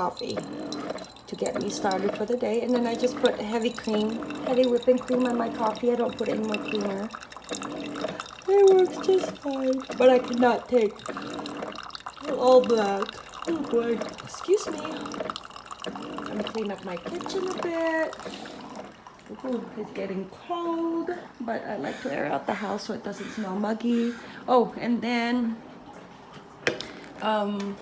coffee to get me started for the day. And then I just put heavy cream, heavy whipping cream on my coffee. I don't put any more creamer. It works just fine. But I cannot take all black. Oh boy. Excuse me. I'm gonna clean up my kitchen a bit. Ooh, it's getting cold, but I like to air out the house so it doesn't smell muggy. Oh, and then um,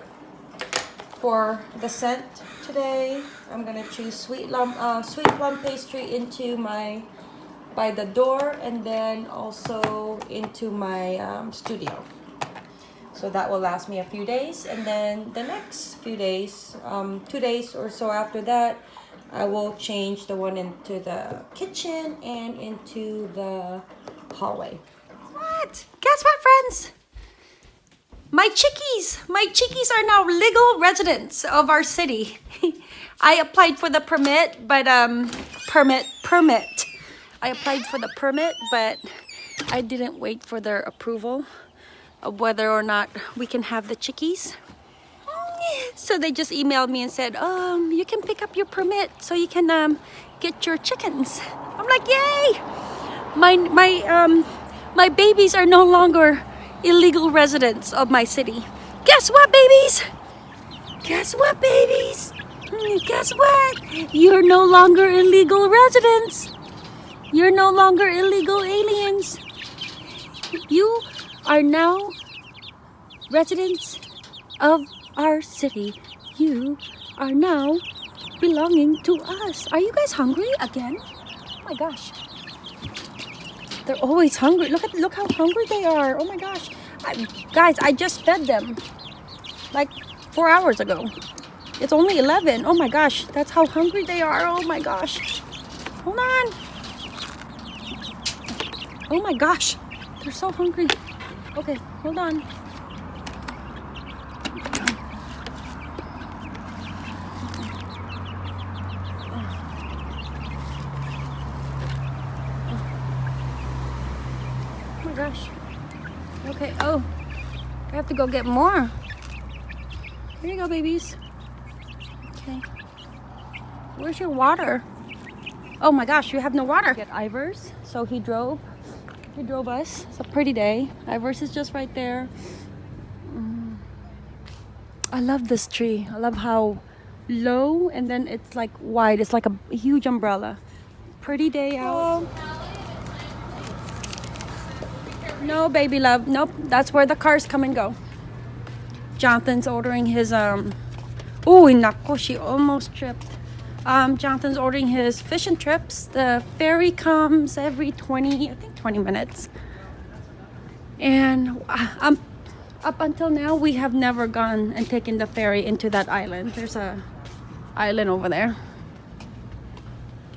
for the scent today, I'm gonna choose sweet plum, uh, sweet plum pastry into my by the door, and then also into my um, studio. So that will last me a few days, and then the next few days, um, two days or so after that, I will change the one into the kitchen and into the hallway. What? Guess what, friends? My chickies, my chickies are now legal residents of our city. I applied for the permit, but um, permit, permit. I applied for the permit, but I didn't wait for their approval of whether or not we can have the chickies. So they just emailed me and said, um, you can pick up your permit so you can um, get your chickens. I'm like, yay! My, my, um, my babies are no longer illegal residents of my city. Guess what, babies? Guess what, babies? Hmm, guess what? You're no longer illegal residents. You're no longer illegal aliens. You are now residents of our city. You are now belonging to us. Are you guys hungry again? Oh my gosh. They're always hungry. Look at look how hungry they are. Oh my gosh. I, guys, I just fed them like four hours ago. It's only 11. Oh my gosh. That's how hungry they are. Oh my gosh. Hold on. Oh my gosh. They're so hungry. Okay, hold on. gosh. Okay, oh, I have to go get more. Here you go, babies. Okay. Where's your water? Oh my gosh, you have no water. Get Ivar's, so he drove. He drove us. It's a pretty day. Ivar's is just right there. Mm. I love this tree. I love how low and then it's like wide. It's like a huge umbrella. Pretty day out. Oh. No, baby love. Nope. That's where the cars come and go. Jonathan's ordering his, um... Oh, nako, she almost tripped. Um, Jonathan's ordering his fishing trips. The ferry comes every 20, I think 20 minutes. And um, up until now, we have never gone and taken the ferry into that island. There's a island over there.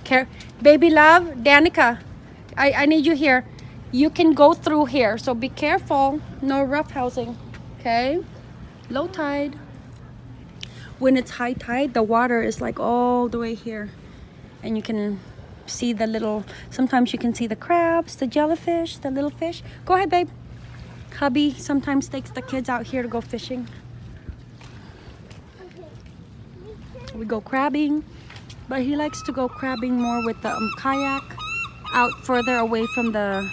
Care, baby love, Danica, I, I need you here you can go through here. So be careful. No rough housing okay? Low tide. When it's high tide the water is like all the way here. And you can see the little sometimes you can see the crabs the jellyfish the little fish. Go ahead babe. Hubby sometimes takes the kids out here to go fishing. We go crabbing but he likes to go crabbing more with the um, kayak out further away from the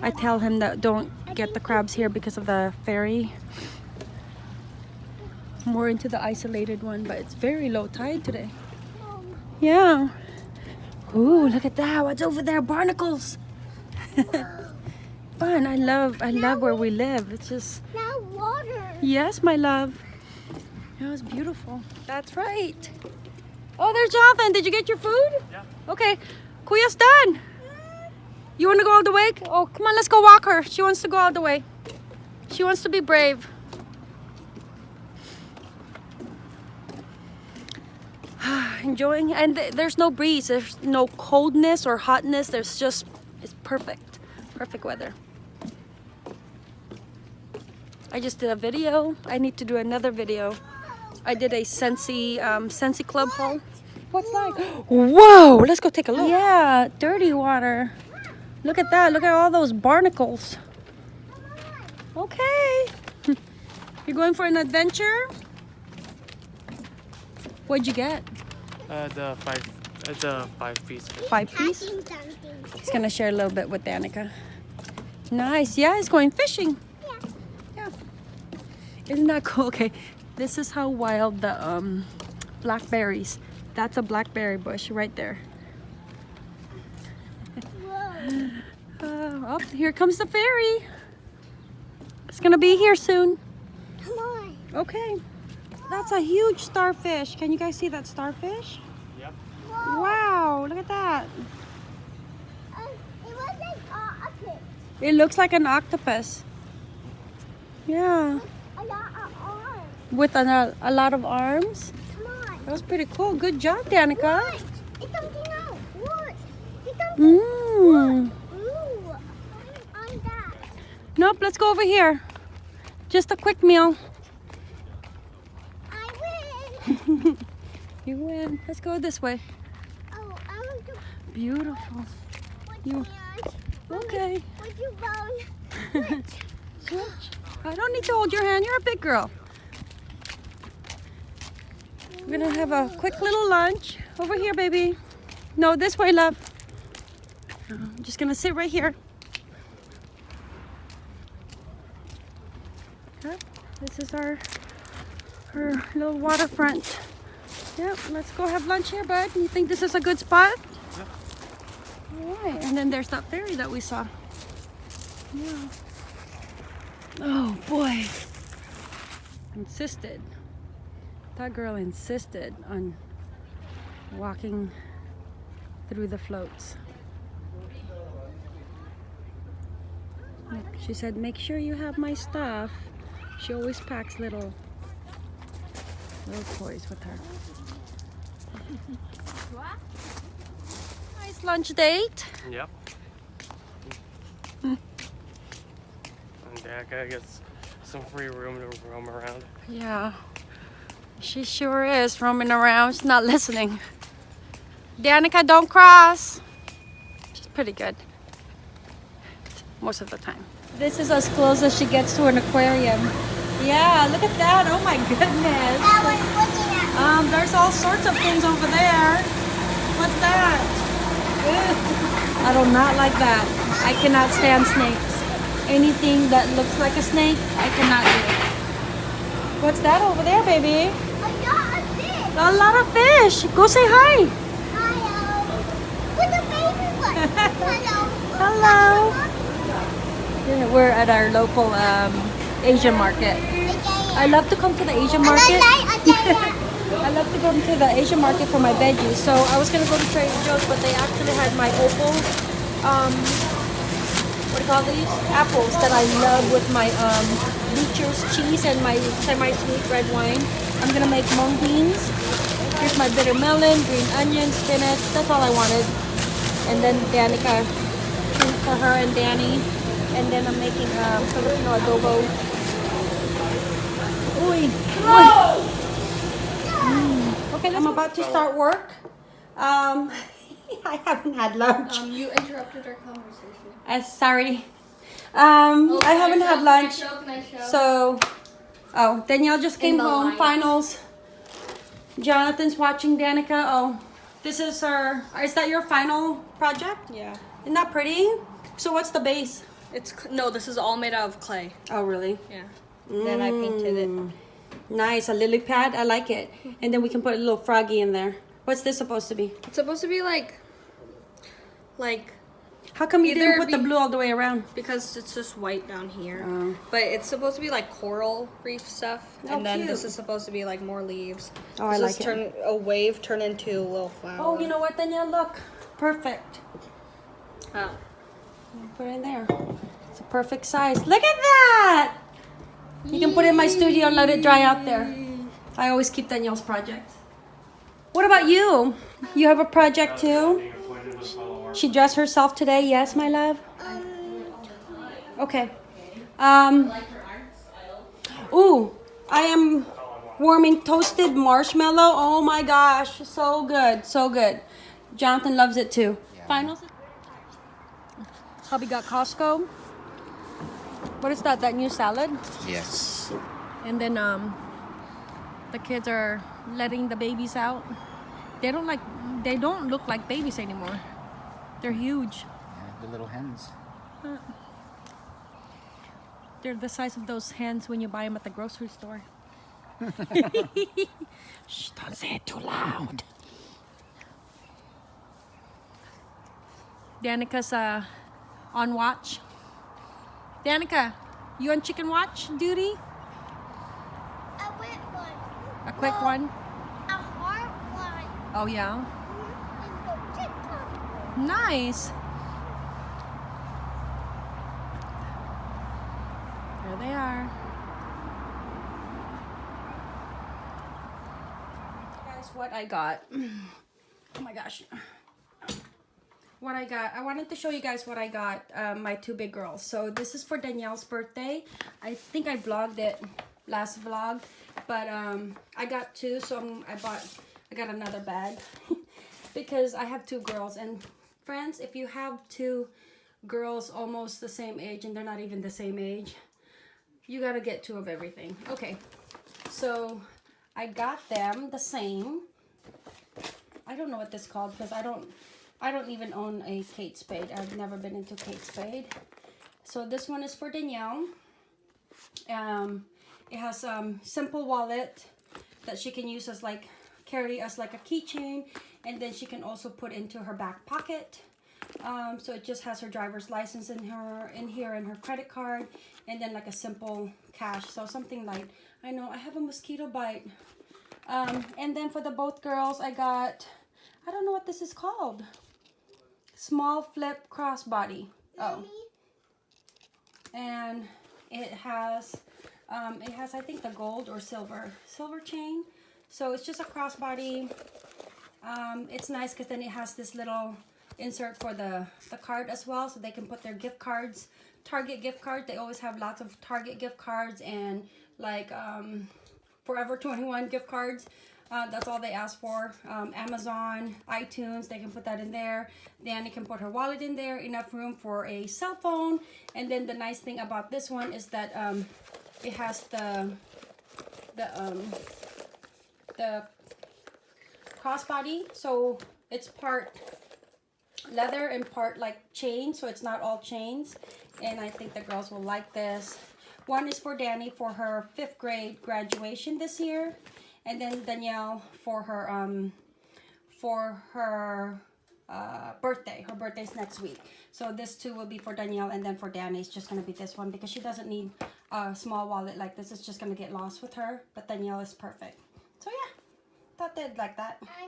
I tell him that don't get the crabs here because of the ferry. More into the isolated one, but it's very low tide today. Yeah. Ooh, look at that. What's over there? Barnacles. Fun. I love I love where we live. It's just Now water. Yes, my love. It was beautiful. That's right. Oh, there's Jonathan. Did you get your food? Yeah. Okay. Kuya's done. You want to go all the way? Oh, come on, let's go walk her. She wants to go all the way. She wants to be brave. Enjoying, and th there's no breeze. There's no coldness or hotness. There's just, it's perfect. Perfect weather. I just did a video. I need to do another video. I did a Scentsy, um, Scentsy Club haul. What's that? Whoa, let's go take a look. Yeah, dirty water. Look at that. Look at all those barnacles. Okay. You're going for an adventure? What'd you get? Uh, the five, uh, the five piece. Five piece? Catching. He's gonna share a little bit with Danica. Nice. Yeah, he's going fishing. Yeah. Yeah. Isn't that cool? Okay. This is how wild the um, blackberries. That's a blackberry bush right there. Whoa. Uh, oh, here comes the ferry. It's gonna be here soon. Come on. Okay. That's a huge starfish. Can you guys see that starfish? Yep. Whoa. Wow, look at that. Uh, it was like uh, a pit. It looks like an octopus. Yeah. A lot of arms. With a, a lot of arms. Come on. That was pretty cool. Good job, Danica. What? It's something else. What? It's something. Mmm. Ooh. On that. Nope, let's go over here. Just a quick meal. I win. You win. Let's go this way. Oh, I want to Beautiful. You- Okay. Would you bone? Switch. I don't need to hold your hand. You're a big girl. We're gonna have a quick little lunch over here, baby. No, this way, love. I'm just gonna sit right here. Yep, this is our our little waterfront. Yep, let's go have lunch here, bud. You think this is a good spot? Yeah. All right, and then there's that ferry that we saw. Yeah. Oh boy. Insisted. That girl insisted on walking through the floats. She said, make sure you have my stuff. She always packs little little toys with her. nice lunch date. Yep. and Danica gets some free room to roam around. Yeah, she sure is roaming around. She's not listening. Danica, don't cross. She's pretty good. Most of the time. This is as close as she gets to an aquarium. Yeah, look at that. Oh my goodness. I was looking at. Um, there's all sorts of things over there. What's that? Ugh. I do not like that. I cannot stand snakes. Anything that looks like a snake, I cannot do. What's that over there, baby? I got a fish. A lot of fish. Go say hi. Hello. With the baby one. Hello. Hello. Yeah, we're at our local um, Asian market. I love to come to the Asian market. I love to go to the Asian market for my veggies. So I was gonna go to Trader Joe's, but they actually had my opal, um, what do you call these? Apples that I love with my um, Beecher's cheese and my semi-sweet red wine. I'm gonna make mung beans. Here's my bitter melon, green onion, spinach. That's all I wanted. And then Danica for her and Danny. And then I'm making um, Filipino adobo. Uy. Uy. Mm. Okay, I'm about to start work. Um, I haven't had lunch. Um, you interrupted our conversation. Uh, sorry. Um, Oh, I haven't show? had Can lunch. I show? Can I show? So, oh, Danielle just came home. line. Finals. Jonathan's watching Danica. Oh, this is our. Is that your final project? yeah, Isn't that pretty? So what's the base? It's no. This is all made out of clay. Oh, really? Yeah. Then I painted it. Mm. Nice, a lily pad. I like it. And then we can put a little froggy in there. What's this supposed to be? It's supposed to be like, like How come you didn't put the blue all the way around? because it's just white down here. Oh. But it's supposed to be like coral reef stuff, Oh, and then this is supposed to be like more leaves. Oh, I This like is it. turn a wave turn into a little flower. Oh, you know what, Danielle? Look. Perfect. Oh. Put it in there. It's a perfect size. Look at that! You can put it in my studio and let it dry out there. I always keep Danielle's projects. What about you? You have a project too? She dressed herself today, yes, my love? Okay. Um, ooh, I am warming toasted marshmallow. Oh my gosh, so good, so good. Jonathan loves it too. Finals? Hubby got Costco. What is that? That new salad? Yes. And then um The kids are letting the babies out. They don't like they don't look like babies anymore. They're huge. Yeah, the little hens. They're the size of those hens when you buy them at the grocery store. Shh, don't say it too loud. Danica's uh, on watch. Danica, you on chicken watch duty? A wet one. A quick No. one? A hard one. Oh yeah. And the TikTok. Nice. There they are. Guys, what I got. Oh my gosh. What I got. I wanted to show you guys what I got um, my two big girls. So this is for Danielle's birthday. I think I vlogged it last vlog, but um, I got two, so I'm, I bought. I got another bag because I have two girls and friends. If you have two girls almost the same age and they're not even the same age, you gotta get two of everything. Okay, so I got them the same. I don't know what this called because I don't I don't even own a Kate Spade. I've never been into Kate Spade. So this one is for Danielle. Um, it has um simple wallet that she can use as like carry as like a keychain and then she can also put into her back pocket. Um, so it just has her driver's license in her in here and her credit card and then like a simple cash. So something like I know I have a mosquito bite. Um, and then for the both girls, I got, I don't know what this is called. Small flip crossbody. Oh. And it has, um, it has, I think, the gold or silver, silver chain. So it's just a crossbody. Um, it's nice because then it has this little insert for the, the card as well. So they can put their gift cards, Target gift card. They always have lots of Target gift cards and like, um, Forever 21 gift cards. Uh, that's all they ask for. Um, Amazon, iTunes, they can put that in there. Danny can put her wallet in there. Enough room for a cell phone. And then the nice thing about this one is that um, it has the the um, the crossbody. So it's part leather and part like chain. So it's not all chains. And I think the girls will like this. One is for Danny for her fifth grade graduation this year, and then Danielle for her um for her uh, birthday. Her birthday's next week. So this two will be for Danielle, and then for Danny it's just gonna be this one because she doesn't need a small wallet like this. It's just gonna get lost with her, but Danielle is perfect. So yeah, thought they'd like that.